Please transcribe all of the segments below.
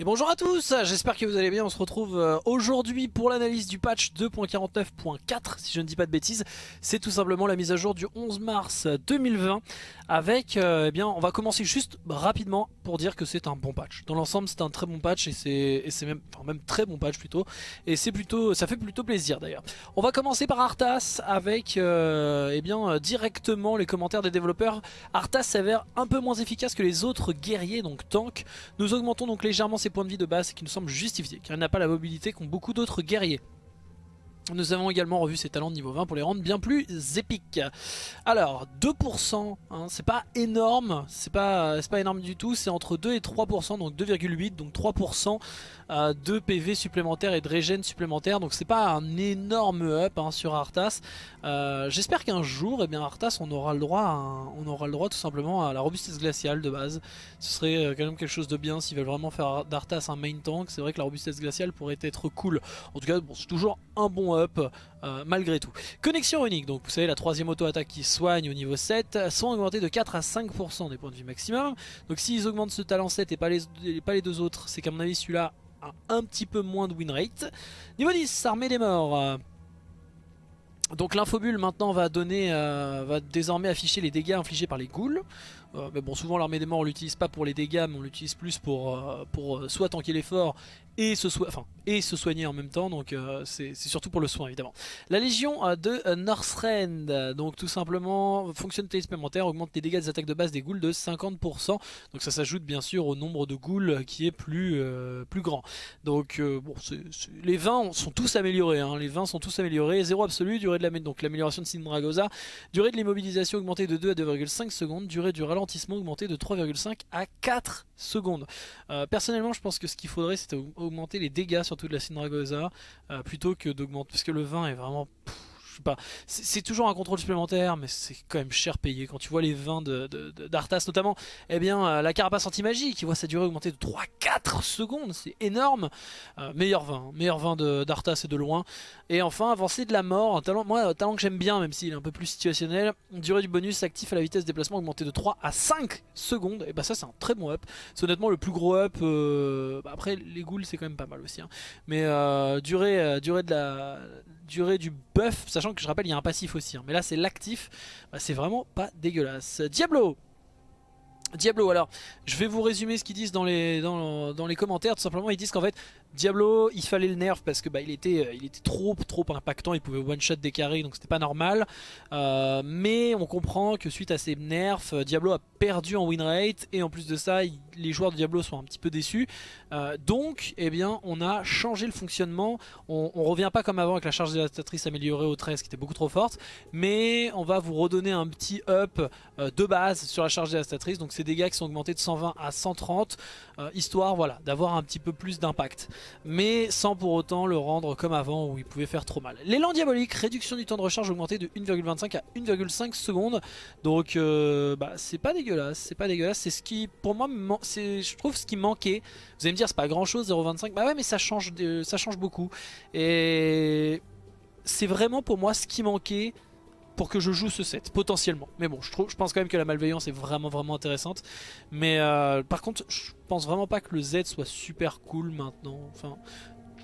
Et bonjour à tous, j'espère que vous allez bien, on se retrouve euh, aujourd'hui pour l'analyse du patch 2.49.4 si je ne dis pas de bêtises. C'est tout simplement la mise à jour du 11 mars 2020 avec, euh, eh bien on va commencer juste rapidement pour dire que c'est un bon patch. Dans l'ensemble c'est un très bon patch et c'est même, enfin, même très bon patch plutôt et c'est plutôt, ça fait plutôt plaisir d'ailleurs. On va commencer par Arthas avec euh, eh bien directement les commentaires des développeurs. Arthas s'avère un peu moins efficace que les autres guerriers donc tank. Nous augmentons donc légèrement ses points de vie de base qui nous semble justifié car il n'a pas la mobilité qu'ont beaucoup d'autres guerriers. Nous avons également revu ses talents de niveau 20 pour les rendre bien plus épiques. Alors 2%, hein, c'est pas énorme, c'est pas, pas énorme du tout, c'est entre 2 et 3%, donc 2,8, donc 3% euh, de PV supplémentaires et de régène supplémentaires, donc c'est pas un énorme up hein, sur Arthas. Euh, j'espère qu'un jour, eh bien Arthas, on aura le droit, on aura le droit tout simplement à la robustesse glaciale de base. Ce serait euh, quand même quelque chose de bien s'ils veulent vraiment faire d'Arthas un main tank. C'est vrai que la robustesse glaciale pourrait être cool. En tout cas, bon, c'est toujours un bon up euh, malgré tout. Connexion unique, donc vous savez la troisième auto-attaque qui soigne au niveau 7, sont augmentés de 4 à 5% des points de vie maximum. Donc s'ils augmentent ce talent 7 et pas les, pas les deux autres, c'est qu'à mon avis celui-là a un petit peu moins de win rate. Niveau 10, armée des morts. Donc l'infobule maintenant va donner, euh, va désormais afficher les dégâts infligés par les ghouls. Euh, mais bon souvent l'armée des morts on l'utilise pas pour les dégâts mais on l'utilise plus pour, pour soit tanker l'effort et se, soigner en même temps, donc euh, c'est surtout pour le soin évidemment. La Légion de euh, Northrend, donc tout simplement, fonctionnalité supplémentaire, augmente les dégâts des attaques de base des ghouls de 50%, donc ça s'ajoute bien sûr au nombre de ghouls qui est plus, euh, plus grand. Donc les 20 sont tous améliorés, hein. les 20 sont tous améliorés, 0 absolu, durée de la donc l'amélioration de Sindragosa, durée de l'immobilisation augmentée de 2 à 2,5 secondes, durée du ralentissement augmentée de 3,5 à 4 secondes. personnellement je pense que ce qu'il faudrait c'est augmenter les dégâts surtout de la Syndragosa euh, plutôt que d'augmenter parce que le vin est vraiment C'est toujours un contrôle supplémentaire, mais c'est quand même cher payé. Quand tu vois les vins d'Arthas, notamment, eh bien, euh, la carapace anti-magie qui voit sa durée augmenter de 3-4 secondes, c'est énorme. Euh, meilleur vin, hein. meilleur vin d'Arthas et de loin. Et enfin, avancée de la mort, un talent, moi, talent que j'aime bien, même s'il est un peu plus situationnel. Durée du bonus actif à la vitesse de déplacement augmentée de 3 à 5 secondes. Et bah, ça, c'est un très bon up. C'est honnêtement le plus gros up. Euh, bah, après, les ghouls, c'est quand même pas mal aussi. Hein. Mais durée, durée de la durée du buff, sachant que je rappelle il y a un passif aussi, hein. mais là c'est l'actif, bah, c'est vraiment pas dégueulasse. Diablo Diablo, alors je vais vous résumer ce qu'ils disent dans les, dans, dans les commentaires, tout simplement ils disent qu'en fait Diablo, il fallait le nerf parce que bah, il, était, euh, il était trop trop impactant, il pouvait one shot des carrés donc c'était pas normal. Euh, mais on comprend que suite à ces nerfs, euh, Diablo a perdu en win rate et en plus de ça, les joueurs de Diablo sont un petit peu déçus. donc, eh bien, on a changé le fonctionnement. On, on revient pas comme avant avec la charge dévastatrice améliorée au 13 qui était beaucoup trop forte, mais on va vous redonner un petit up de base sur la charge dévastatrice. Donc ces dégâts qui sont augmentés de 120 à 130, histoire voilà d'avoir un petit peu plus d'impact mais sans pour autant le rendre comme avant où il pouvait faire trop mal. L'élan diabolique, réduction du temps de recharge augmenté de 1,25 à 1,5 secondes, donc euh, bah, c'est pas dégueulasse, c'est pas dégueulasse, c'est ce qui pour moi, je trouve ce qui manquait. Vous allez me dire c'est pas grand chose 0,25, bah ouais mais ça change, ça change beaucoup, et c'est vraiment pour moi ce qui manquait pour que je joue ce set, potentiellement. Mais bon, je, pense quand même que la malveillance est vraiment vraiment intéressante. Mais euh, par contre, je pense vraiment pas que le Z soit super cool maintenant. Enfin,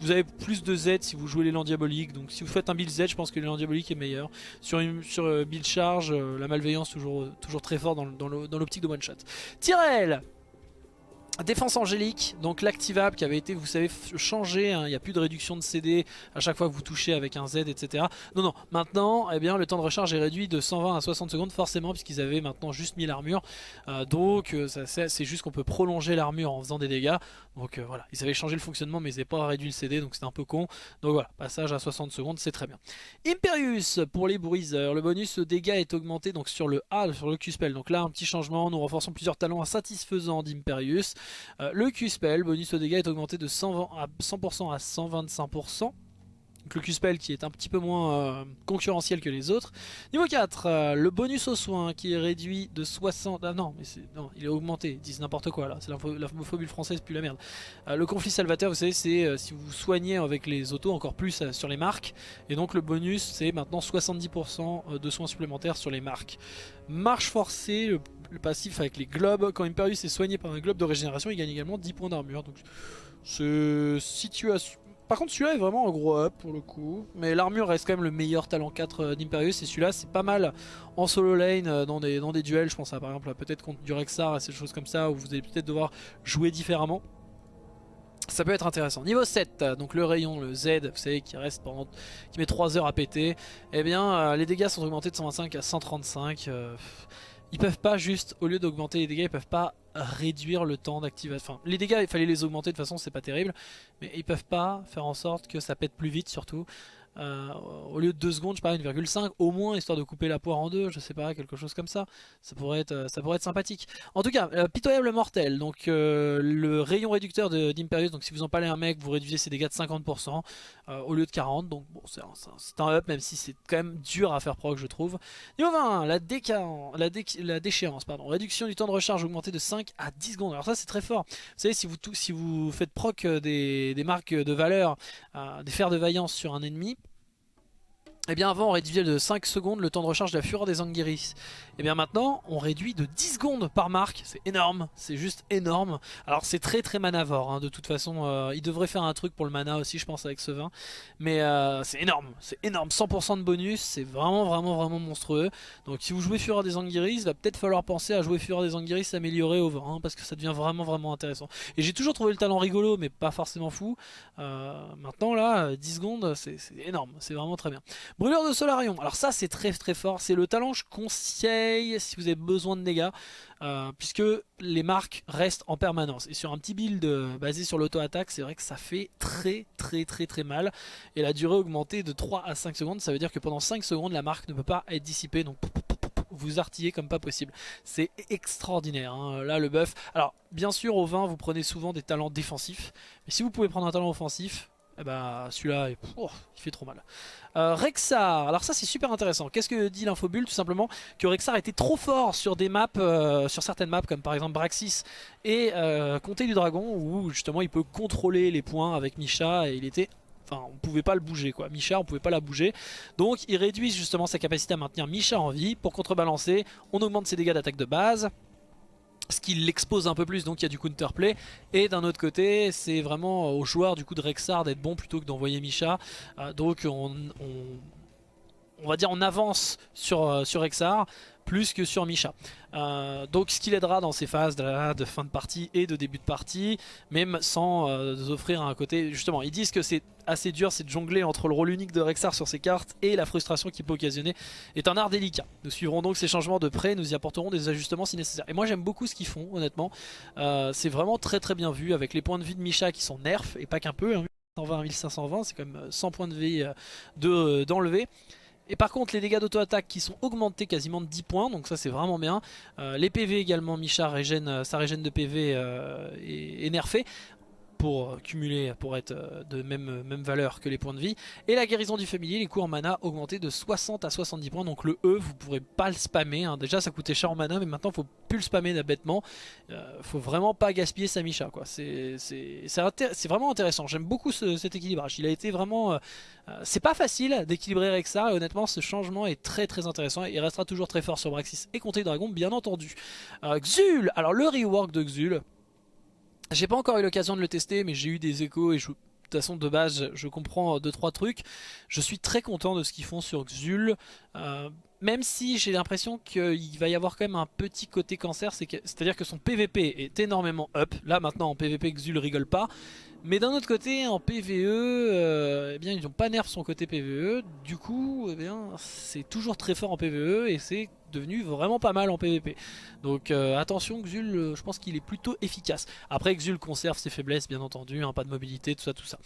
vous avez plus de Z si vous jouez l'élan diabolique. Donc si vous faites un build Z, je pense que l'élan diabolique est meilleur. Sur, sur euh, build charge, euh, la malveillance toujours, toujours très fort dans, dans l'optique de one shot. Tyrell Défense angélique, donc l'activable qui avait été, vous savez, changé, hein. il n'y a plus de réduction de CD à chaque fois que vous touchez avec un Z, etc. Non, non, maintenant, eh bien, le temps de recharge est réduit de 120 à 60 secondes, forcément, puisqu'ils avaient maintenant juste mis l'armure. Euh, donc, euh, c'est juste qu'on peut prolonger l'armure en faisant des dégâts. Donc euh, voilà, ils avaient changé le fonctionnement, mais ils n'avaient pas réduit le CD, donc c'était un peu con. Donc voilà, passage à 60 secondes, c'est très bien. Imperius, pour les bruiseurs, le bonus dégâts est augmenté donc sur le A, sur le Q-Spell. Donc là, un petit changement, nous renforçons plusieurs talents insatisfaisants d'Imperius. Euh, le Q-Spell, bonus au dégâts est augmenté de 100%, à 100% à 125%. Donc le Q-Spell qui est un petit peu moins euh, concurrentiel que les autres. Niveau 4, euh, le bonus aux soins qui est réduit de 60... Ah non, mais non il est augmenté, ils disent n'importe quoi là, c'est l'infophobie française, plus la merde. le conflit salvateur, vous savez, c'est si vous soignez avec les autos encore plus sur les marques. Et donc le bonus, c'est maintenant 70% de soins supplémentaires sur les marques. Marche forcée, le passif avec les globes. Quand Imperius est soigné par un globe de régénération, il gagne également 10 points d'armure. Donc ce situation... Par contre celui-là est vraiment un gros up pour le coup. Mais l'armure reste quand même le meilleur talent 4 euh, d'Imperius. Et celui-là c'est pas mal en solo lane euh, dans des, dans des duels. Je pense à par exemple peut-être contre du Rexar et ces choses comme ça. Où vous allez peut-être devoir jouer différemment. Ça peut être intéressant. Niveau 7, donc le rayon, le Z, vous savez, qui reste pendant, qui met 3 heures à péter. Eh bien, euh, les dégâts sont augmentés de 125 à 135. Ils peuvent pas juste, au lieu d'augmenter les dégâts, ils peuvent pas réduire le temps d'activation. Enfin, les dégâts, il fallait les augmenter de toute façon, c'est pas terrible. Mais ils peuvent pas faire en sorte que ça pète plus vite surtout. Euh, au lieu de 2 secondes, je sais pas, 1,5 au moins, histoire de couper la poire en deux, je sais pas, quelque chose comme ça. Ça pourrait être, euh, ça pourrait être sympathique. En tout cas, euh, pitoyable mortel, donc le rayon réducteur d'Imperius, donc si vous en parlez un mec, vous réduisez ses dégâts de 50% au lieu de 40, donc bon, c'est un, up, même si c'est quand même dur à faire proc, je trouve. Niveau 20, la, la, la déchéance, pardon, réduction du temps de recharge augmenté de 5 à 10 secondes. Alors ça, c'est très fort. Vous savez, si vous, si vous faites proc des, des marques de valeur, des fers de vaillance sur un ennemi, eh bien avant on réduisait de 5 secondes le temps de recharge de la fureur des Anguiris. Et eh bien maintenant on réduit de 10 secondes par marque, c'est énorme, c'est juste énorme. Alors c'est très très manavore, hein. de toute façon euh, il devrait faire un truc pour le mana aussi je pense avec ce vin. Mais euh, c'est énorme, c'est énorme, 100% de bonus, c'est vraiment vraiment vraiment monstrueux. Donc si vous jouez fureur des Anguiris, il va peut-être falloir penser à jouer fureur des Anguiris amélioré au vin, hein, parce que ça devient vraiment vraiment intéressant. Et j'ai toujours trouvé le talent rigolo mais pas forcément fou. Euh, maintenant là, 10 secondes c'est énorme, c'est vraiment très bien. Brûleur de Solarion, alors ça c'est très très fort, c'est le talent je conseille si vous avez besoin de dégâts, euh, puisque les marques restent en permanence. Et sur un petit build euh, basé sur l'auto-attaque, c'est vrai que ça fait très très très très mal. Et la durée augmentée de 3 à 5 secondes, ça veut dire que pendant 5 secondes la marque ne peut pas être dissipée, donc vous artillez comme pas possible. C'est extraordinaire, hein. là le buff. Alors bien sûr au 20 vous prenez souvent des talents défensifs, mais si vous pouvez prendre un talent offensif, eh ben, celui-là, il fait trop mal. Euh, Rexar, alors ça c'est super intéressant. Qu'est-ce que dit l'infobulle Tout simplement que Rexar était trop fort sur des maps, euh, sur certaines maps comme par exemple Braxis et euh, Comté du Dragon où justement il peut contrôler les points avec Misha et il était Enfin, on pouvait pas le bouger quoi. Misha, on pouvait pas la bouger. Donc, il réduit justement sa capacité à maintenir Misha en vie. Pour contrebalancer, on augmente ses dégâts d'attaque de base ce qui l'expose un peu plus. Donc il y a du counterplay. Et d'un autre côté c'est vraiment au joueur du coup de Rexar d'être bon plutôt que d'envoyer Misha. Euh, donc on, on, va dire on avance sur, euh, sur Rexar plus que sur Misha. Euh, donc ce qui l'aidera dans ces phases de, fin de partie et de début de partie, même sans euh, offrir un côté... Justement, ils disent que c'est assez dur, c'est de jongler entre le rôle unique de Rexar sur ses cartes et la frustration qu'il peut occasionner est un art délicat. Nous suivrons donc ces changements de près, nous y apporterons des ajustements si nécessaire. Et moi j'aime beaucoup ce qu'ils font, honnêtement. Euh, c'est vraiment très très bien vu, avec les points de vie de Misha qui sont nerfs, et pas qu'un peu, 120 1520, c'est quand même 100 points de vie d'enlever. Et par contre les dégâts d'auto-attaque qui sont augmentés quasiment de 10 points, donc ça c'est vraiment bien. Euh, les PV également, Micha régène, euh, sa régène de PV euh, est, pour cumuler, pour être de même, même valeur que les points de vie. Et la guérison du familier, les coûts en mana augmentés de 60 à 70 points. Donc le E, vous pourrez pas le spammer. Hein. Déjà ça coûtait cher en mana, mais maintenant il faut plus le spammer bêtement. Euh, faut vraiment pas gaspiller sa Misha. C'est vraiment intéressant. J'aime beaucoup cet équilibrage. Il a été vraiment... Euh, euh, c'est pas facile d'équilibrer avec ça. Et honnêtement, ce changement est très très intéressant. Il restera toujours très fort sur Braxis et Comté Dragon, bien entendu. Xul Alors le rework de Xul... J'ai pas encore eu l'occasion de le tester, mais j'ai eu des échos et je, de toute façon de base je comprends 2-3 trucs. Je suis très content de ce qu'ils font sur Xul. Euh, même si j'ai l'impression qu'il va y avoir quand même un petit côté cancer, c'est-à-dire que son PVP est énormément up. Là maintenant en PVP Xul rigole pas. Mais d'un autre côté, en PVE, euh, eh bien, ils n'ont pas nerf son côté PVE. Du coup, eh bien, c'est toujours très fort en PVE et c'est devenu vraiment pas mal en PVP. Donc euh, attention, Xul, euh, je pense qu'il est plutôt efficace. Après, Xul conserve ses faiblesses, bien entendu, hein, pas de mobilité, tout ça, tout ça.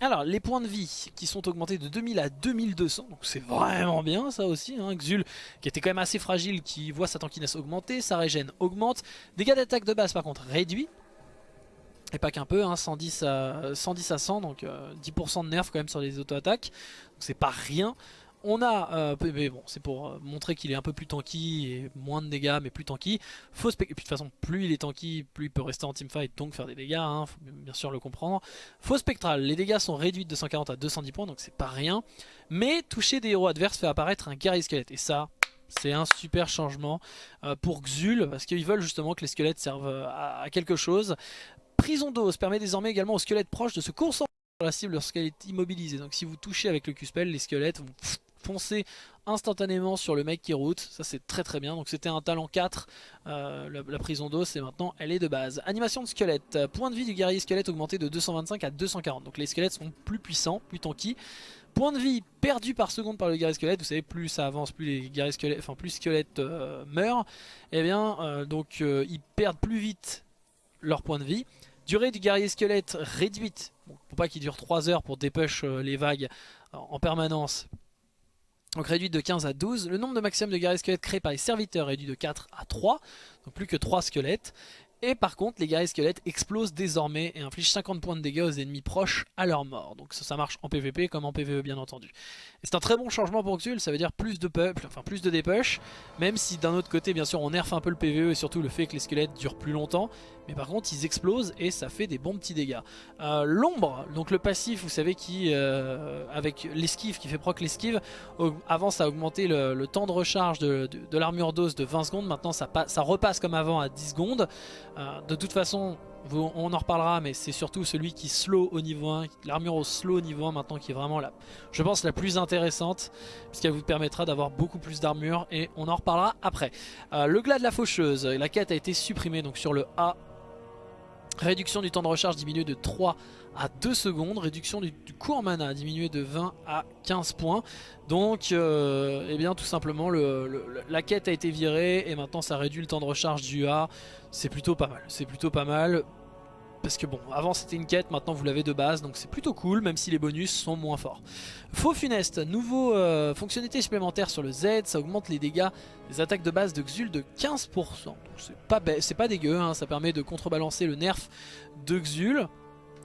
alors, les points de vie qui sont augmentés de 2000 à 2200, donc c'est vraiment bien ça aussi. Hein. Xul, qui était quand même assez fragile, qui voit sa tankiness augmenter, sa régène augmente. Dégâts d'attaque de base par contre réduit. Et pas qu'un peu, hein, 110, à, 110 à 100, donc 10% euh, de nerfs quand même sur les auto-attaques. Donc c'est pas rien. On a, euh, mais bon, c'est pour euh, montrer qu'il est un peu plus tanky et moins de dégâts, mais plus tanky. Faut et puis de toute façon, plus il est tanky, plus il peut rester en teamfight, donc faire des dégâts, hein, faut bien sûr le comprendre. Faux spectral, les dégâts sont réduits de 240 à 210 points, donc c'est pas rien. Mais toucher des héros adverses fait apparaître un guerrier squelette, et ça, C'est un super changement pour Xul, parce qu'ils veulent justement que les squelettes servent à, quelque chose. Prison d'os permet désormais également aux squelettes proches de se concentrer sur la cible lorsqu'elle est immobilisée. Donc si vous touchez avec le Q-Spell, les squelettes vont foncer instantanément sur le mec qui route, ça c'est très très bien, donc c'était un talent 4, euh, la, prison d'os et maintenant elle est de base. Animation de squelette, point de vie du guerrier squelette augmenté de 225 à 240, donc les squelettes sont plus puissants, plus tanky. Point de vie perdu par seconde par le guerrier squelette, vous savez plus ça avance, plus les guerriers squelettes, enfin plus squelettes euh, meurent, et eh bien euh, donc ils perdent plus vite leur point de vie. Durée du guerrier squelette réduite, pour pas qu'il dure 3 heures pour dépush les vagues en permanence, donc réduit de 15 à 12. Le nombre de maximum de guerriers squelettes créés par les serviteurs réduit de 4 à 3. Donc plus que 3 squelettes. Et par contre, les guerriers squelettes explosent désormais et infligent 50 points de dégâts aux ennemis proches à leur mort. Donc ça, ça marche en PvP comme en PvE bien entendu. C'est un très bon changement pour Xul, ça veut dire plus de peuple, enfin plus de dépush. Même si d'un autre côté, bien sûr, on nerf un peu le PvE et surtout le fait que les squelettes durent plus longtemps. Mais par contre, ils explosent et ça fait des bons petits dégâts. Euh, l'ombre, donc le passif, vous savez, qui euh, avec l'esquive, qui fait proc l'esquive, avant ça a augmenté le, temps de recharge de, l'armure d'os de 20 secondes. Maintenant, ça, ça repasse comme avant à 10 secondes. Euh, de toute façon, on en reparlera, mais c'est surtout celui qui slow au niveau 1, l'armure au slow au niveau 1 maintenant qui est vraiment je pense la plus intéressante, puisqu'elle vous permettra d'avoir beaucoup plus d'armure et on en reparlera après. Le glas de la faucheuse, la quête a été supprimée donc sur le A. Réduction du temps de recharge diminué de 3 à 2 secondes. Réduction du, coût en mana diminué de 20 à 15 points. Donc, euh, eh bien, tout simplement, la quête a été virée et maintenant ça réduit le temps de recharge du A. C'est plutôt pas mal. C'est plutôt pas mal. Parce que bon, avant c'était une quête, maintenant vous l'avez de base, donc c'est plutôt cool, même si les bonus sont moins forts. Faux funeste, nouveau euh, fonctionnalité supplémentaire sur le Z, ça augmente les dégâts des attaques de base de Xul de 15%. Donc c'est pas, pas dégueu, hein, ça permet de contrebalancer le nerf de Xul.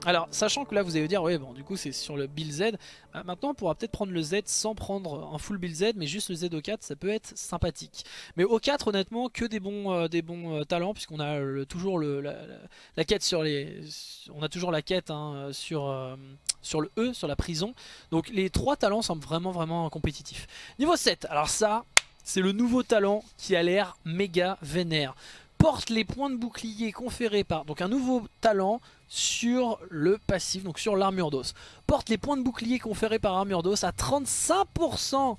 Alors, sachant que là vous allez dire, ouais, bon, du coup c'est sur le build Z. Bah, maintenant, on pourra peut-être prendre le Z sans prendre un full build Z, mais juste le Z au 4, ça peut être sympathique. Mais au 4, honnêtement, que des bons, euh, des bons euh, talents, puisqu'on a toujours la, quête sur les, on a toujours la quête hein, sur, euh, sur le E, sur la prison. Donc les trois talents semblent vraiment, vraiment compétitifs. Niveau 7, alors ça, c'est le nouveau talent qui a l'air méga vénère porte les points de bouclier conférés par donc un nouveau talent sur le passif, donc sur l'armure d'os. Porte les points de bouclier conférés par armure d'os à 35%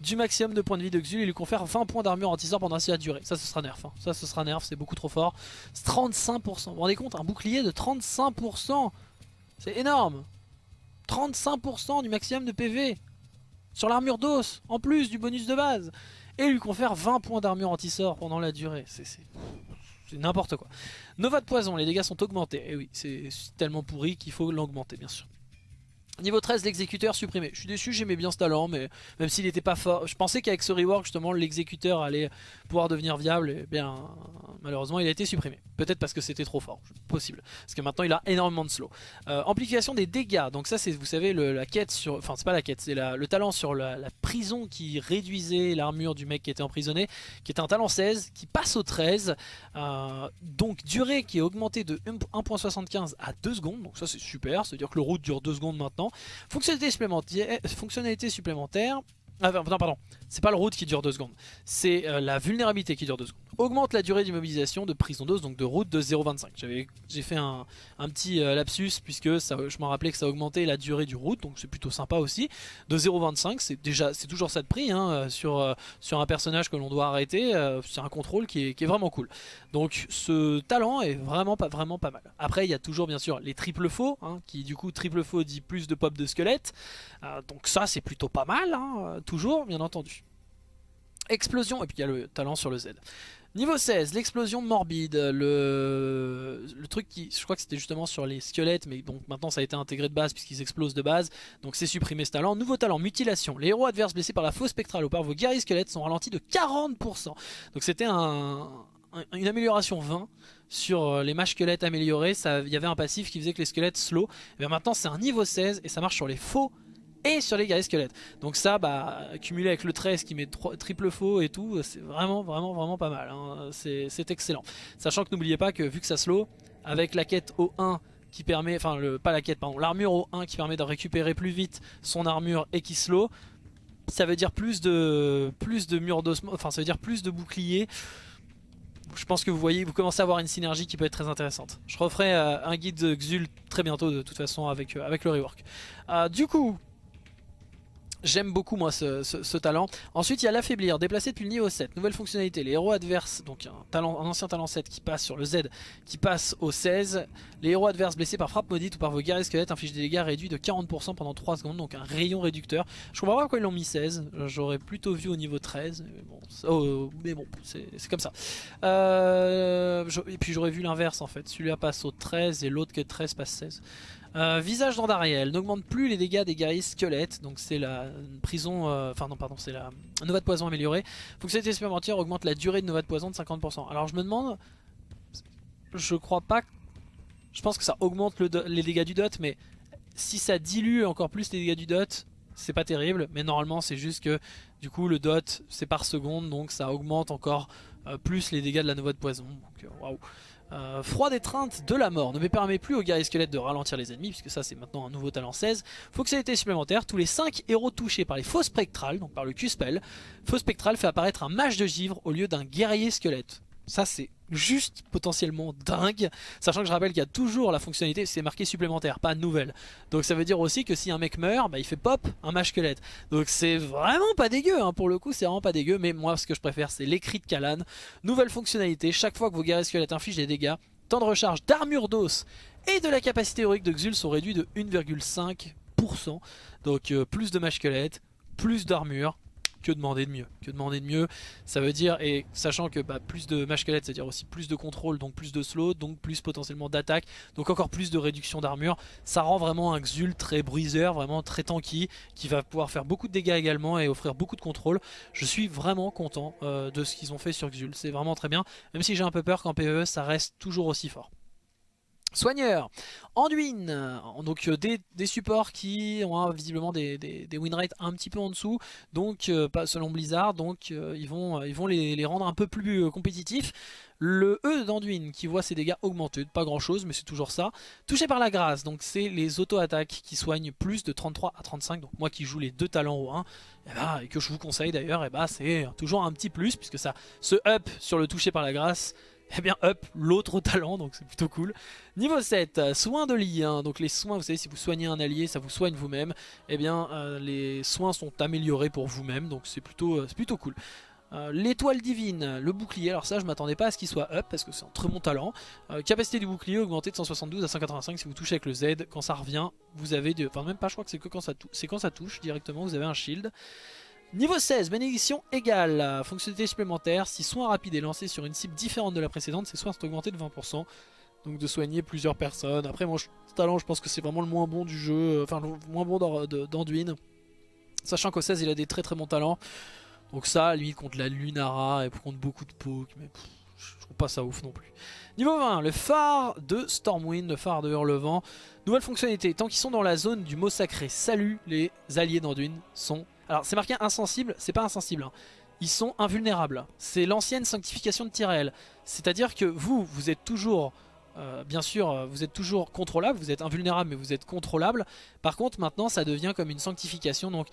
du maximum de points de vie de Xul et lui confère 20 points d'armure anti-sort pendant la durée. Ça ce sera nerf, hein. ça ce sera nerf, c'est beaucoup trop fort. 35%, vous vous rendez compte, un bouclier de 35%, c'est énorme 35% du maximum de PV sur l'armure d'os, en plus du bonus de base et lui confère 20 points d'armure anti-sort pendant la durée. C'est n'importe quoi. Nova de poison, les dégâts sont augmentés. Et oui, c'est tellement pourri qu'il faut l'augmenter bien sûr. Niveau 13, l'exécuteur supprimé. Je suis déçu, j'aimais bien ce talent, mais même s'il n'était pas fort, je pensais qu'avec ce rework, justement, l'exécuteur allait pouvoir devenir viable. Et bien, malheureusement, il a été supprimé. Peut-être parce que c'était trop fort, possible. Parce que maintenant, il a énormément de slow. Euh, amplification des dégâts. Donc ça, c'est, vous savez, la quête sur... Enfin, c'est pas la quête, c'est le talent sur la, prison qui réduisait l'armure du mec qui était emprisonné, qui était un talent 16, qui passe au 13. Euh, donc, durée qui est augmentée de 1.75 à 2 secondes. Donc ça, c'est super. C'est-à-dire que le route dure 2 secondes maintenant. Fonctionnalité supplémentaire, fonctionnalité supplémentaire ah, non, pardon, c'est pas le route qui dure 2 secondes, c'est euh, la vulnérabilité qui dure 2 secondes. Augmente la durée d'immobilisation de prison d'os, donc de route de 0,25. J'ai fait un, petit euh, lapsus puisque ça, je m'en rappelais que ça augmentait la durée du route, donc c'est plutôt sympa aussi. De 0,25, c'est déjà c'est toujours ça de prix hein, euh, sur, sur un personnage que l'on doit arrêter, c'est un contrôle qui est, vraiment cool. Donc ce talent est vraiment pas, vraiment pas mal. Après il y a toujours bien sûr les triples faux, hein, qui du coup triple faux dit plus de pop de squelette, donc ça c'est plutôt pas mal. Hein, toujours, bien entendu. Explosion, et puis il y a le talent sur le Z. Niveau 16, l'explosion morbide, le... le truc qui, je crois que c'était justement sur les squelettes, mais donc maintenant ça a été intégré de base puisqu'ils explosent de base, donc c'est supprimé ce talent. Nouveau talent, mutilation, les héros adverses blessés par la fausse spectrale ou par vos guerriers squelettes sont ralentis de 40%. Donc c'était un, une amélioration 20 sur euh, les mages squelettes améliorés, il y avait un passif qui faisait que les squelettes slow, et maintenant c'est un niveau 16 et ça marche sur les faux et sur les guerriers squelettes. Donc ça, bah, cumulé avec le 13 qui met triple faux et tout, c'est vraiment, vraiment, vraiment pas mal. Hein. C'est excellent. Sachant que n'oubliez pas que vu que ça slow, avec la quête au 1 qui permet, enfin pas la quête, pardon, l'armure au 1 qui permet de récupérer plus vite son armure et qui slow, Ça veut dire plus de, plus de d'osmose, enfin ça veut dire plus de boucliers. Je pense que vous voyez, vous commencez à avoir une synergie qui peut être très intéressante. Je referai euh, un guide Xul très bientôt de toute façon avec, euh, le rework. Euh, du coup, J'aime beaucoup moi ce, talent. Ensuite il y a l'affaiblir, déplacer depuis le niveau 7. Nouvelle fonctionnalité, les héros adverses, donc un, talent, un ancien talent 7 qui passe sur le Z, qui passe au 16. Les héros adverses blessés par frappe maudite ou par vos guerriers squelettes infligent des dégâts réduits de 40% pendant 3 secondes, donc un rayon réducteur. Je comprends pas pourquoi ils l'ont mis 16, j'aurais plutôt vu au niveau 13, mais bon, oh, bon c'est comme ça. Euh, et puis j'aurais vu l'inverse en fait, celui-là passe au 13 et l'autre que 13 passe 16. Euh, visage d'Andariel n'augmente plus les dégâts des guerriers squelettes, donc c'est la prison, euh, enfin non pardon, c'est la Nova de poison améliorée. Fonctionnalité supplémentaire augmente la durée de Nova de poison de 50%. Alors je me demande, je crois pas, je pense que ça augmente les dégâts du dot, mais si ça dilue encore plus les dégâts du dot, c'est pas terrible, mais normalement c'est juste que du coup le dot c'est par seconde, donc ça augmente encore euh, plus les dégâts de la Nova de poison. Donc waouh. Euh, froid d'étreinte de la mort ne me permet plus aux guerriers squelettes de ralentir les ennemis, puisque ça c'est maintenant un nouveau talent 16. Fonctionnalité supplémentaire, tous les 5 héros touchés par les faux spectrales, donc par le Q-spell, faux spectral fait apparaître un mage de givre au lieu d'un guerrier squelette. Ça c'est juste potentiellement dingue, sachant que je rappelle qu'il y a toujours la fonctionnalité, c'est marqué supplémentaire, pas nouvelle. Donc ça veut dire aussi que si un mec meurt, bah, il fait pop un mage squelette. Donc c'est vraiment pas dégueu, hein. pour le coup c'est vraiment pas dégueu, mais moi ce que je préfère c'est l'écrit de Kalan. Nouvelle fonctionnalité, chaque fois que vos guerriers squelettes infligent des dégâts, temps de recharge d'armure d'os et de la capacité héroïque de Xul sont réduits de 1,5%. Donc euh, plus de mage squelette, plus d'armure, que demander de mieux Que demander de mieux Ça veut dire, et sachant que bah, plus de mage squelette, c'est-à-dire aussi plus de contrôle, donc plus de slow, donc plus potentiellement d'attaque, donc encore plus de réduction d'armure, ça rend vraiment un Xul très bruiseur, vraiment très tanky, qui va pouvoir faire beaucoup de dégâts également et offrir beaucoup de contrôle. Je suis vraiment content euh, de ce qu'ils ont fait sur Xul, c'est vraiment très bien, même si j'ai un peu peur qu'en PvE ça reste toujours aussi fort. Soigneur, Anduin, donc euh, des, supports qui ont hein, visiblement des, win rates un petit peu en dessous, donc euh, pas selon Blizzard, donc euh, ils vont, les, rendre un peu plus compétitifs. Le E d'Anduin qui voit ses dégâts augmenter, pas grand chose mais c'est toujours ça. Touché par la grâce, donc c'est les auto-attaques qui soignent plus de 33 à 35, donc moi qui joue les deux talents au 1, et, eh ben, et que je vous conseille d'ailleurs, eh ben, c'est toujours un petit plus puisque ça se up sur le touché par la grâce eh bien up l'autre talent donc c'est plutôt cool niveau 7 soins de lit hein. donc les soins vous savez si vous soignez un allié ça vous soigne vous-même eh bien euh, les soins sont améliorés pour vous-même donc c'est plutôt, euh, plutôt cool euh, L'étoile divine, le bouclier, alors ça je m'attendais pas à ce qu'il soit up parce que c'est un très bon talent. capacité du bouclier augmentée de 172 à 185 si vous touchez avec le Z. Quand ça revient, vous avez, de... enfin même pas je crois que c'est que quand ça, quand ça touche directement, vous avez un shield. Niveau 16, bénédiction égale. Fonctionnalité supplémentaire, si soin rapide est lancé sur une cible différente de la précédente, ses soins sont augmentés de 20%. Donc de soigner plusieurs personnes. Après mon talent je pense que c'est vraiment le moins bon du jeu, enfin le moins bon d'Anduin. Sachant qu'au 16 il a des très très bons talents. Donc ça, lui contre la Lunara et contre beaucoup de poke, mais je trouve pas ça ouf non plus. Niveau 20, le phare de Stormwind, le phare de Hurlevent. Nouvelle fonctionnalité, tant qu'ils sont dans la zone du mot sacré, salut, les alliés d'Anduin sont alors c'est marqué insensible, c'est pas insensible. Hein. Ils sont invulnérables. C'est l'ancienne sanctification de Tyrell. C'est-à-dire que vous, vous êtes toujours... Euh, bien sûr, euh, vous êtes toujours contrôlable, vous êtes invulnérable mais vous êtes contrôlable. Par contre maintenant ça devient comme une sanctification, donc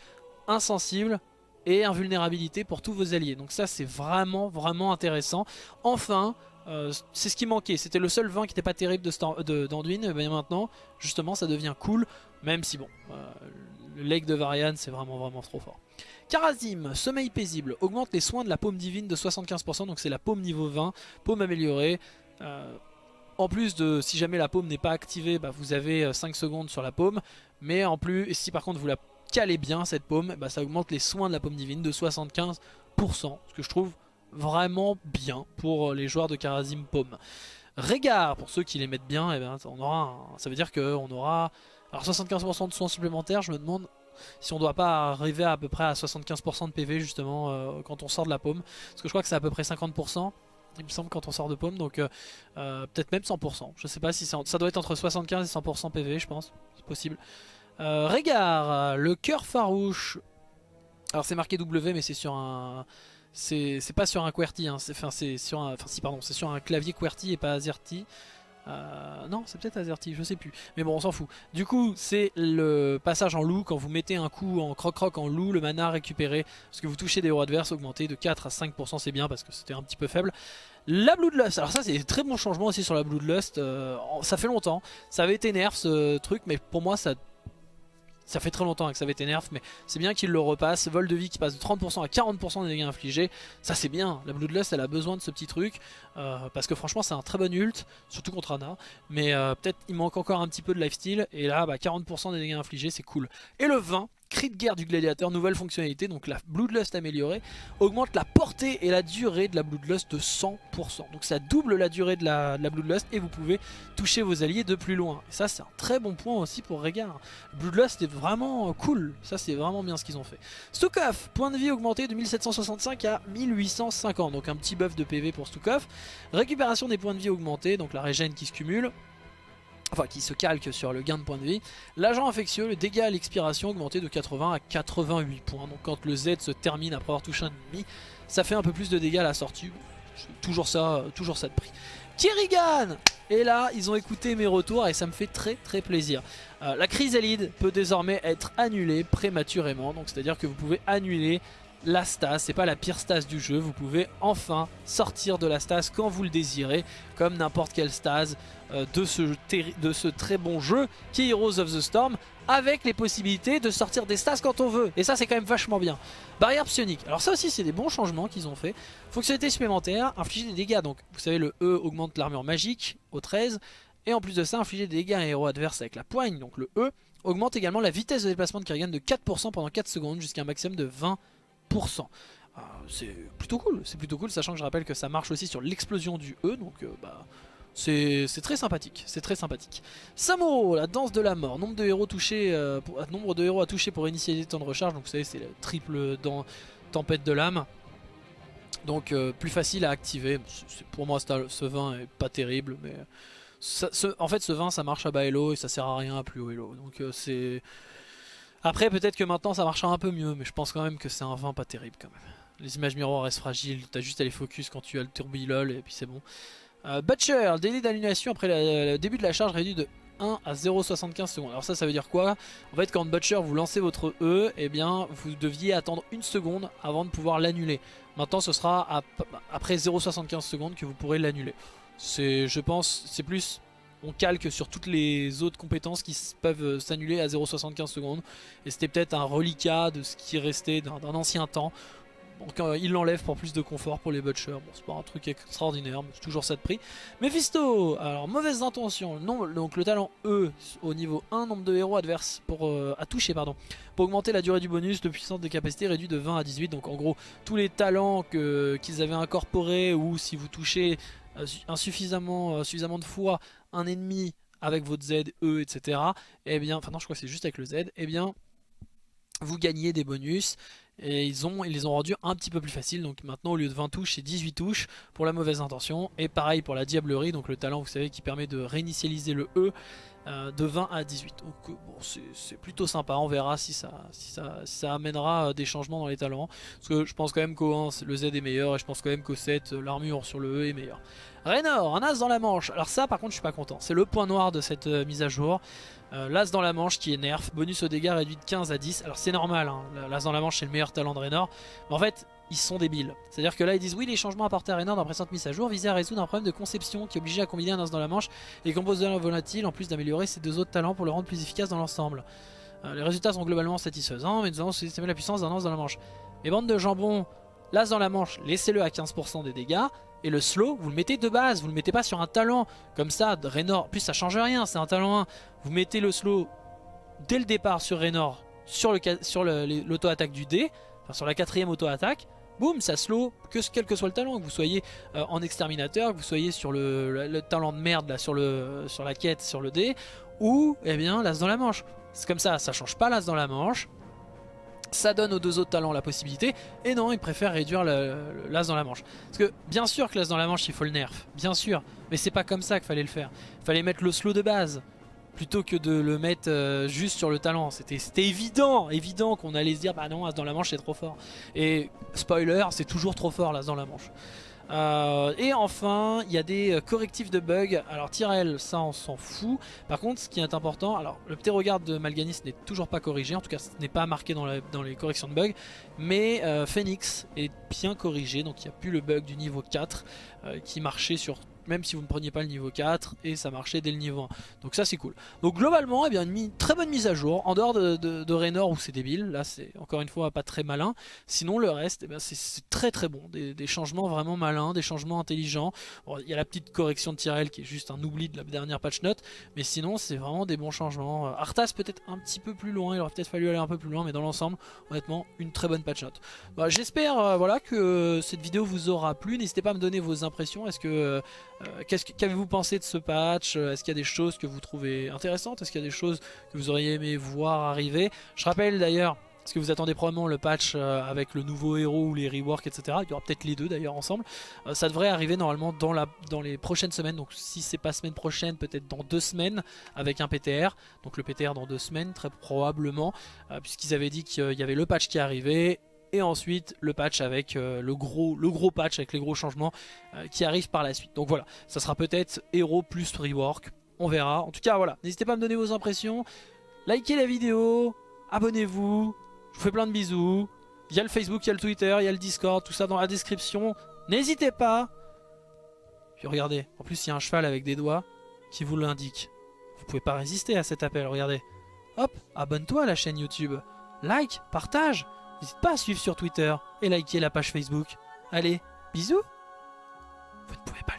insensible et invulnérabilité pour tous vos alliés. Donc ça c'est vraiment vraiment intéressant. Enfin, euh, c'est ce qui manquait, c'était le seul vin qui n'était pas terrible d'Anduin, de, mais maintenant justement ça devient cool, même si bon, le leg de Varian, c'est vraiment vraiment trop fort. Karazim, sommeil paisible, augmente les soins de la paume divine de 75%, donc c'est la paume niveau 20, paume améliorée. Euh, en plus de, si jamais la paume n'est pas activée, bah, vous avez 5 euh, secondes sur la paume. Mais en plus, si par contre vous la calez bien cette paume, bah, ça augmente les soins de la paume divine de 75%. Ce que je trouve vraiment bien pour euh, les joueurs de Karazim paume. Régard, pour ceux qui les mettent bien, eh ben, on aura ça veut dire qu'on aura alors 75% de soins supplémentaires, je me demande si on doit pas arriver à, peu près à 75% de PV justement euh, quand on sort de la paume. Parce que je crois que c'est à peu près 50%. Il me semble quand on sort de paume, donc euh, euh, peut-être même 100%. Je sais pas si ça doit être entre 75 et 100% PV, je pense. C'est possible. Régard, le cœur farouche. Alors c'est marqué W, mais c'est sur un, c'est pas sur un QWERTY. Hein. Enfin c'est sur un, si c'est sur un clavier QWERTY et pas AZERTY. Euh, non, c'est peut-être Azerty, je sais plus. Mais bon, on s'en fout. Du coup, c'est le passage en loup. Quand vous mettez un coup en croc-croc en loup, le mana récupéré, parce que vous touchez des héros adverses, augmenté de 4 à 5%, c'est bien parce que c'était un petit peu faible. La Bloodlust, alors ça c'est très bon changement aussi sur la Bloodlust. Euh, ça fait longtemps, ça avait été nerf ce truc, mais pour moi ça ça fait très longtemps que ça avait été nerf, mais c'est bien qu'il le repasse. Vol de vie qui passe de 30% à 40% des dégâts infligés. Ça c'est bien. La Bloodlust elle a besoin de ce petit truc. Euh, parce que franchement c'est un très bon ult, surtout contre Anna. Mais euh, peut-être il manque encore un petit peu de lifesteal. Et là 40% bah, des dégâts infligés c'est cool. Et le 20, cri de guerre du gladiateur, nouvelle fonctionnalité, donc la Bloodlust améliorée, augmente la portée et la durée de la Bloodlust de 100%. Donc ça double la durée de la, Bloodlust et vous pouvez toucher vos alliés de plus loin. Et ça c'est un très bon point aussi pour Régard. Bloodlust est vraiment cool, ça c'est vraiment bien ce qu'ils ont fait. Stukov, point de vie augmenté de 1765 à 1850, donc un petit buff de PV pour Stukov. Récupération des points de vie augmentés, donc la régène qui se cumule enfin qui se calque sur le gain de points de vie. L'agent infectieux, le dégât à l'expiration augmenté de 80 à 88 points. Donc quand le Z se termine après avoir touché un ennemi, ça fait un peu plus de dégâts à la sortie. Toujours ça, toujours ça de prix. Kirigan Et là, ils ont écouté mes retours et ça me fait très très plaisir. Euh, la chrysalide peut désormais être annulée prématurément. Donc c'est à dire que vous pouvez annuler la stase, c'est pas la pire stase du jeu, vous pouvez enfin sortir de la stase quand vous le désirez, comme n'importe quelle stase euh, de, ce de ce très bon jeu qui est Heroes of the Storm, avec les possibilités de sortir des stases quand on veut, et ça c'est quand même vachement bien. Barrière psionique, alors ça aussi c'est des bons changements qu'ils ont fait. Fonctionnalité supplémentaire, infliger des dégâts, donc vous savez le E augmente l'armure magique au 13, et en plus de ça infliger des dégâts à un héros adverse avec la poigne, donc le E, augmente également la vitesse de déplacement de Kerrigan de 4% pendant 4 secondes jusqu'à un maximum de 20 ah, c'est plutôt cool, c'est plutôt cool, sachant que je rappelle que ça marche aussi sur l'explosion du E, donc euh, bah, c'est très sympathique, c'est très sympathique. Samuro, la danse de la mort, nombre de héros touchés, euh, pour, nombre de héros à toucher pour initier les temps de recharge, donc vous savez c'est le triple dans tempête de l'âme. Donc euh, plus facile à activer, pour moi ce vin est pas terrible, mais en fait ce vin ça marche à bas elo et ça sert à rien à plus haut elo, donc c'est après peut-être que maintenant ça marchera un peu mieux mais je pense quand même que c'est un vin pas terrible quand même. Les images miroirs restent fragiles, t'as juste à les focus quand tu as le turbilol et puis c'est bon. Euh, Butcher, délai d'annulation après le début de la charge réduit de 1 à 0,75 secondes. Alors ça, ça veut dire quoi? En fait, quand Butcher vous lancez votre E, eh bien, vous deviez attendre une seconde avant de pouvoir l'annuler. Maintenant, ce sera après 0,75 secondes que vous pourrez l'annuler. C'est, je pense, c'est plus on calque sur toutes les autres compétences qui peuvent euh, s'annuler à 0,75 secondes. Et c'était peut-être un reliquat de ce qui restait d'un ancien temps. Donc euh, il l'enlève pour plus de confort pour les butchers. Bon, c'est pas un truc extraordinaire, mais c'est toujours ça de prix. Mephisto, alors mauvaise intention. Non, donc le talent E au niveau 1, nombre de héros adverses pour, euh, à toucher, pardon. Pour augmenter la durée du bonus, de puissance de capacité réduit de 20 à 18. Donc en gros, tous les talents qu'ils avaient incorporés ou si vous touchez insuffisamment, suffisamment de fois un ennemi avec votre Z, E, etc. Et eh bien, enfin non, je crois que c'est juste avec le Z. Eh bien, vous gagnez des bonus. Et ils, ont, ils les ont rendus un petit peu plus faciles. Donc maintenant, au lieu de 20 touches, c'est 18 touches pour la mauvaise intention. Et pareil pour la diablerie, donc le talent, vous savez, qui permet de réinitialiser le E. Euh, de 20 à 18 donc euh, bon, c'est plutôt sympa on verra si ça, ça, amènera euh, des changements dans les talents parce que je pense quand même qu'au 1 le Z est meilleur et je pense quand même qu'au 7 l'armure sur le E est meilleure Raynor, un as dans la manche. Alors ça par contre je suis pas content. C'est le point noir de cette mise à jour. Euh, l'as dans la manche qui est nerf. Bonus au dégâts réduit de 15 à 10. Alors c'est normal, hein. l'as dans la manche c'est le meilleur talent de Raynor. Mais en fait ils sont débiles. C'est-à-dire que là ils disent oui les changements apportés à Raynor dans précédente mise à jour visaient à résoudre un problème de conception qui obligeait à combiner un as dans la manche et composant volatile en plus d'améliorer ses deux autres talents pour le rendre plus efficace dans l'ensemble. Euh, les résultats sont globalement satisfaisants mais nous allons sous-estimer la puissance d'un as dans la manche. Mais bande de jambon, l'as dans la manche, laissez-le à 15% des dégâts. Et le slow, vous le mettez de base, vous le mettez pas sur un talent. Comme ça, Raynor, plus ça change rien, c'est un talent 1. Vous mettez le slow dès le départ sur Raynor, sur l'auto-attaque du dé, enfin sur la quatrième auto-attaque. Boum, ça slow, que, quel que soit le talent, que vous soyez euh, en exterminateur, que vous soyez sur le, talent de merde là, sur la quête, sur le dé, ou eh bien l'as dans la manche. C'est comme ça, ça change pas l'as dans la manche, ça donne aux deux autres talents la possibilité. Et non, ils préfèrent réduire l'as dans la manche. Parce que bien sûr que l'as dans la manche, il faut le nerf. Bien sûr. Mais c'est pas comme ça qu'il fallait le faire. Il fallait mettre le slow de base. Plutôt que de le mettre euh, juste sur le talent. C'était évident, évident qu'on allait se dire bah non, as dans la manche c'est trop fort. Et spoiler, c'est toujours trop fort l'as dans la manche. Euh, et enfin, il y a des euh, correctifs de bugs. Alors Tyrell, ça on s'en fout. Par contre, ce qui est important, alors le petit regard de Malganis n'est toujours pas corrigé, en tout cas ce n'est pas marqué dans, dans, les corrections de bugs, mais euh, Phoenix est bien corrigé, donc il n'y a plus le bug du niveau 4 qui marchait sur même si vous ne preniez pas le niveau 4 et ça marchait dès le niveau 1 donc ça c'est cool. Donc globalement eh bien, une très bonne mise à jour en dehors de, Raynor où c'est débile. Là c'est encore une fois pas très malin. Sinon le reste eh c'est très très bon. Des, changements vraiment malins des changements intelligents. Il y a la petite correction de Tyrell qui est juste un oubli de la dernière patch note mais sinon c'est vraiment des bons changements. Euh, Arthas peut-être un petit peu plus loin il aurait peut-être fallu aller un peu plus loin mais dans l'ensemble honnêtement une très bonne patch note. Bah, j'espère euh, voilà que cette vidéo vous aura plu. N'hésitez pas à me donner vos impressions. Est-ce que euh, euh, qu'avez-vous pensé de ce patch? Euh, Est-ce qu'il y a des choses que vous trouvez intéressantes? Est-ce qu'il y a des choses que vous auriez aimé voir arriver? Je rappelle d'ailleurs, parce que vous attendez probablement le patch euh, avec le nouveau héros ou les reworks, etc. Il y aura peut-être les deux d'ailleurs ensemble. ça devrait arriver normalement dans, dans les prochaines semaines. Donc si c'est pas semaine prochaine, peut-être dans deux semaines avec un PTR. Donc le PTR dans deux semaines très probablement. Puisqu'ils avaient dit qu'il y avait le patch qui arrivait et ensuite le patch avec euh, le, gros, le gros patch avec les gros changements euh, qui arrivent par la suite. Donc voilà, ça sera peut-être héros plus rework, on verra. En tout cas voilà, n'hésitez pas à me donner vos impressions, likez la vidéo, abonnez-vous, je vous fais plein de bisous. Il y a le Facebook, il y a le Twitter, il y a le Discord, tout ça dans la description. N'hésitez pas. Puis regardez, en plus il y a un cheval avec des doigts qui vous l'indique. Vous pouvez pas résister à cet appel, regardez. Hop, abonne-toi à la chaîne YouTube. Like, partage. N'hésite pas à suivre sur Twitter et liker la page Facebook. Allez, bisous Vous ne pouvez pas